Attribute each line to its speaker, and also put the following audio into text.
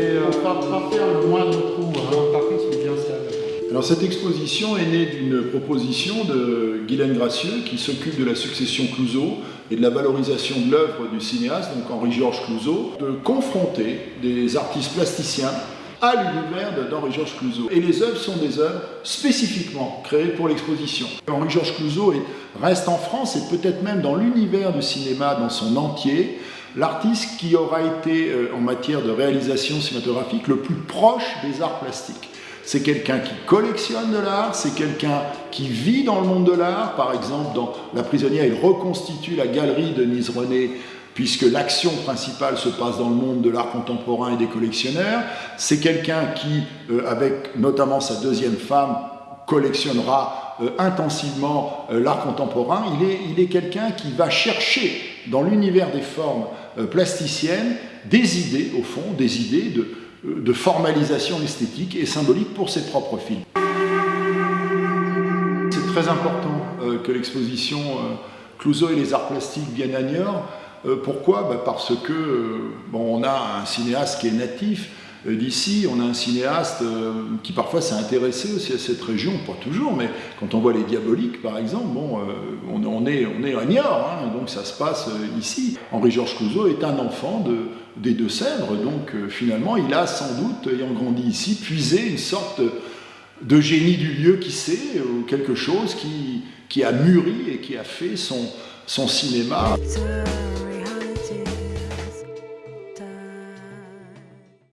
Speaker 1: Et on va pas faire le moindre trou. Hein.
Speaker 2: Par contre, il est bien stable.
Speaker 3: Alors cette exposition est née d'une proposition de Guylaine Gracieux qui s'occupe de la succession Clouseau et de la valorisation de l'œuvre du cinéaste, donc Henri-Georges Clouseau, de confronter des artistes plasticiens à l'univers d'Henri-Georges Clouzot. Et les œuvres sont des œuvres spécifiquement créées pour l'exposition. Henri-Georges Clouzot reste en France et peut-être même dans l'univers du cinéma dans son entier, l'artiste qui aura été, euh, en matière de réalisation cinématographique, le plus proche des arts plastiques. C'est quelqu'un qui collectionne de l'art, c'est quelqu'un qui vit dans le monde de l'art. Par exemple, dans La prisonnière, il reconstitue la galerie de Nise René puisque l'action principale se passe dans le monde de l'art contemporain et des collectionneurs. C'est quelqu'un qui, euh, avec notamment sa deuxième femme, collectionnera euh, intensivement l'art contemporain. Il est, il est quelqu'un qui va chercher dans l'univers des formes plasticiennes des idées, au fond, des idées de, de formalisation esthétique et symbolique pour ses propres films. C'est très important que l'exposition Clouseau et les arts plastiques viennent à Niort, euh, pourquoi? Bah, Parce que euh, bon, on a un cinéaste qui est natif euh, d'ici, on a un cinéaste qui parfois s'est intéressé aussi à cette région, pas toujours, mais quand on voit les Diaboliques par exemple, bon, on, est, on est à Niort, hein, donc ça se passe ici. Henri-Georges Clouzot est un enfant de, des Deux-Sèvres, donc finalement il a sans doute, ayant grandi ici, puisé une sorte de génie du lieu qui sait, ou quelque chose qui, qui a mûri et qui a fait son, son cinéma.